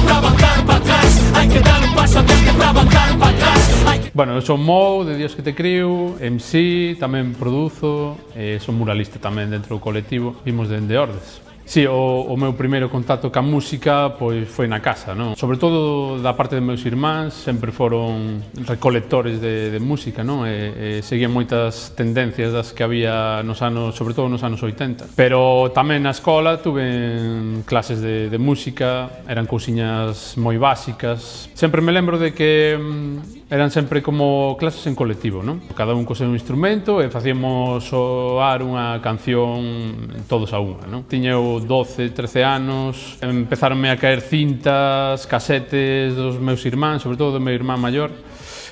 que avanzar para atrás, hai que dar un paso, tens que avanzar para atrás. Que... Bueno, eu son Mou, de Dios que te criu, MC, tamén produzo, eh, son muralista tamén dentro do colectivo, vimos dende Ordes. Sí, o, o meu primeiro contacto ca música pois foi na casa, non? Sobre todo da parte de meus irmáns, sempre foron recolectores de, de música, non? E, e seguían moitas tendencias das que había nos anos, sobre todo nos anos 80. Pero tamén na escola tuve clases de, de música, eran cousiñas moi básicas. Sempre me lembro de que mm, eran sempre como clases en colectivo, non? Cada un co seu instrumento e facíamos soar unha canción todos a unha, non? Tiñeu 12, 13 anos, empezaronme a caer cintas, casetes dos meus irmáns, sobre todo do meu irmán maior,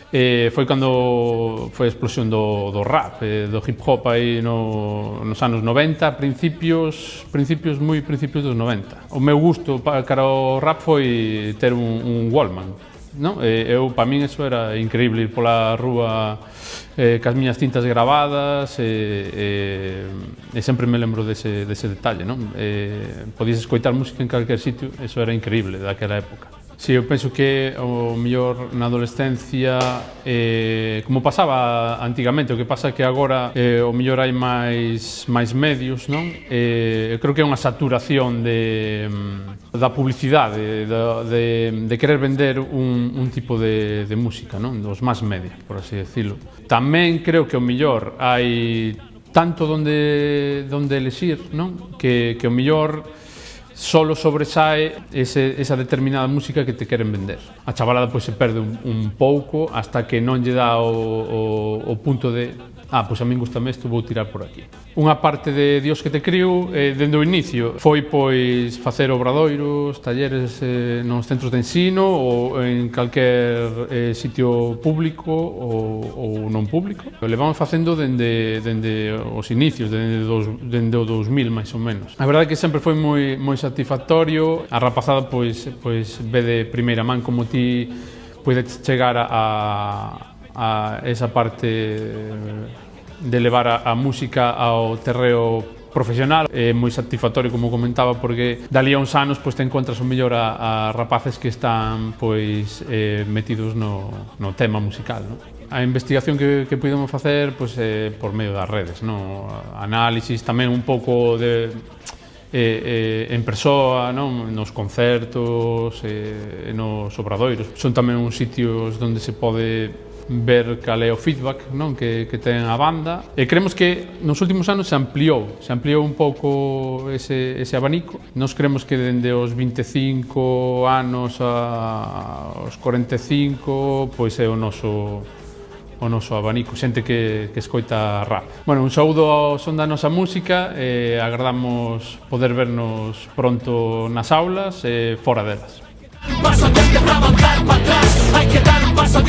e foi cando foi a explosión do, do rap, do hip hop aí no, nos anos 90, principios, principios moi principios dos 90. O meu gusto para, cara ao rap foi ter un, un Wallman, Non? E, eh, eu, para min, eso era increíble, ir pola rúa eh, cas miñas cintas gravadas, e, e, e sempre me lembro dese, dese detalle. Non? Eh podías escoitar música en calquer sitio, eso era increíble daquela época. Si, sí, eu penso que o mellor na adolescencia eh, como pasaba antigamente, o que pasa que agora eh, o mellor hai máis máis medios, non? Eh, eu creo que é unha saturación de da publicidade, de, de, de querer vender un, un tipo de, de música, non? Dos máis media, por así decirlo. Tamén creo que o mellor hai tanto donde, donde elexir, non? Que, que o mellor solo sobresae ese, esa determinada música que te queren vender. A chavalada pois, se perde un, un pouco hasta que non lle dá o, o, o punto de ah, pois a min gusta isto, vou tirar por aquí. Unha parte de Dios que te criou, eh, dende o inicio, foi pois facer obradoiros, talleres eh, nos centros de ensino ou en calquer eh, sitio público ou, ou non público. O Levamos facendo dende, dende os inicios, dende, dos, dende o 2000 máis ou menos. A verdade é que sempre foi moi, moi satisfactorio. A rapazada pois, pois ve de primeira man como ti podes chegar a, a a esa parte de levar a, a música ao terreo profesional é moi satisfactorio como comentaba porque dali a uns anos pois te encontras o mellor a, a rapaces que están pois eh, metidos no, no tema musical no? a investigación que, que pudemos facer pois, eh, por medio das redes no? análisis tamén un pouco de eh, eh, en persoa, non? nos concertos, eh, nos obradoiros. Son tamén uns sitios onde se pode ver cal é o feedback non? Que, que ten a banda e creemos que nos últimos anos se ampliou se ampliou un pouco ese, ese abanico nos creemos que dende os 25 anos a, aos 45 pois é o noso o noso abanico, xente que, que escoita rap. Bueno, un saúdo ao son da nosa música e agardamos poder vernos pronto nas aulas e fora delas. Paso antes para avanzar para atrás, hai que dar un paso